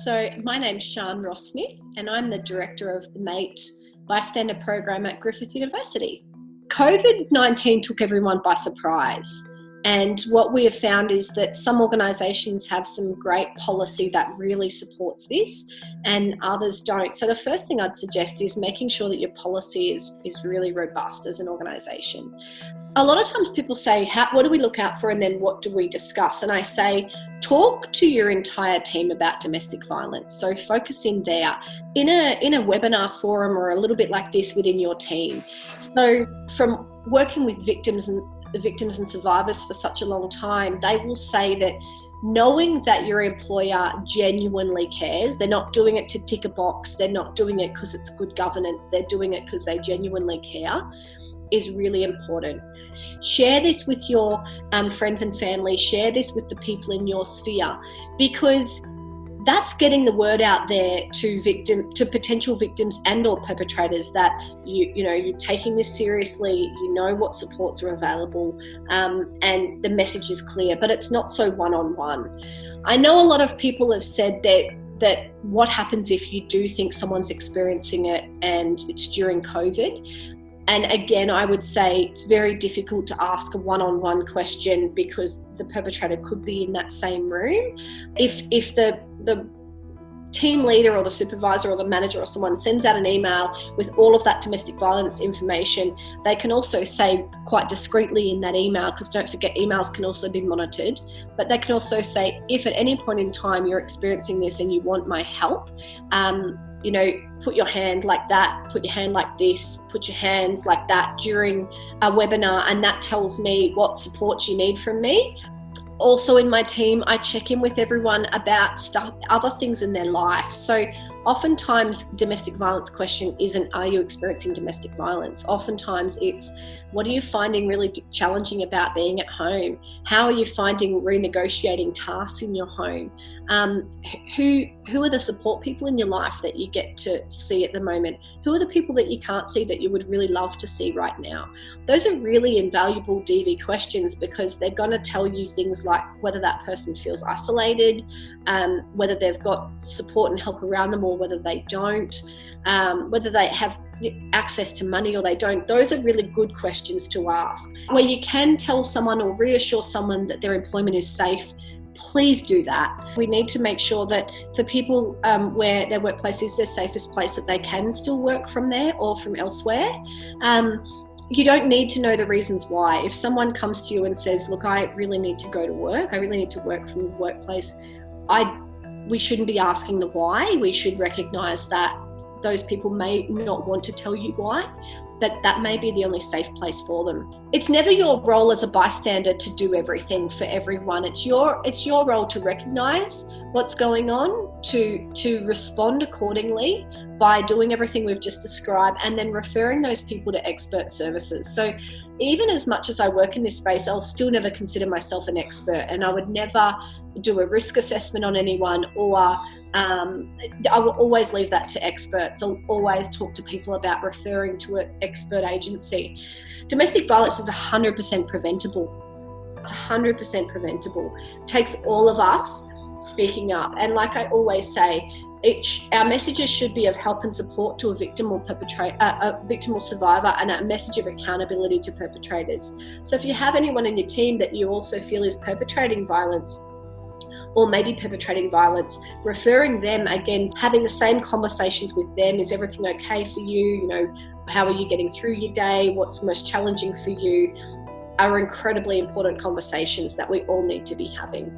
So, my name's Shaan Ross Smith, and I'm the director of the MATE Bystander Program at Griffith University. COVID 19 took everyone by surprise. And what we have found is that some organisations have some great policy that really supports this, and others don't. So the first thing I'd suggest is making sure that your policy is is really robust as an organisation. A lot of times people say, "What do we look out for?" and then what do we discuss? And I say, talk to your entire team about domestic violence. So focus in there in a in a webinar forum or a little bit like this within your team. So from working with victims and the victims and survivors for such a long time, they will say that knowing that your employer genuinely cares, they're not doing it to tick a box, they're not doing it because it's good governance, they're doing it because they genuinely care, is really important. Share this with your um, friends and family, share this with the people in your sphere because that's getting the word out there to victim to potential victims and or perpetrators that you you know you're taking this seriously you know what supports are available um, and the message is clear but it's not so one-on-one i know a lot of people have said that that what happens if you do think someone's experiencing it and it's during covid and again, I would say it's very difficult to ask a one-on-one question because the perpetrator could be in that same room. If if the the team leader or the supervisor or the manager or someone sends out an email with all of that domestic violence information, they can also say quite discreetly in that email, because don't forget emails can also be monitored, but they can also say, if at any point in time you're experiencing this and you want my help, um, you know, put your hand like that, put your hand like this, put your hands like that during a webinar, and that tells me what support you need from me. Also, in my team, I check in with everyone about stuff, other things in their life. So, oftentimes domestic violence question isn't are you experiencing domestic violence? Oftentimes it's what are you finding really challenging about being at home? How are you finding renegotiating tasks in your home? Um, who who are the support people in your life that you get to see at the moment? Who are the people that you can't see that you would really love to see right now? Those are really invaluable dv questions because they're going to tell you things like whether that person feels isolated um, whether they've got support and help around them or or whether they don't, um, whether they have access to money or they don't. Those are really good questions to ask. Where you can tell someone or reassure someone that their employment is safe please do that. We need to make sure that for people um, where their workplace is their safest place, that they can still work from there or from elsewhere. Um, you don't need to know the reasons why. If someone comes to you and says, Look, I really need to go to work, I really need to work from the workplace, I we shouldn't be asking the why. We should recognize that those people may not want to tell you why, but that may be the only safe place for them. It's never your role as a bystander to do everything for everyone. It's your it's your role to recognize what's going on, to to respond accordingly by doing everything we've just described and then referring those people to expert services. So even as much as I work in this space, I'll still never consider myself an expert, and I would never do a risk assessment on anyone, or um, I will always leave that to experts. I'll always talk to people about referring to an expert agency. Domestic violence is 100% preventable. It's 100% preventable. It takes all of us speaking up, and like I always say, each, our messages should be of help and support to a victim or perpetrator, uh, a victim or survivor, and a message of accountability to perpetrators. So if you have anyone in your team that you also feel is perpetrating violence, or maybe perpetrating violence, referring them again, having the same conversations with them. Is everything okay for you? You know, how are you getting through your day? What's most challenging for you? Are incredibly important conversations that we all need to be having.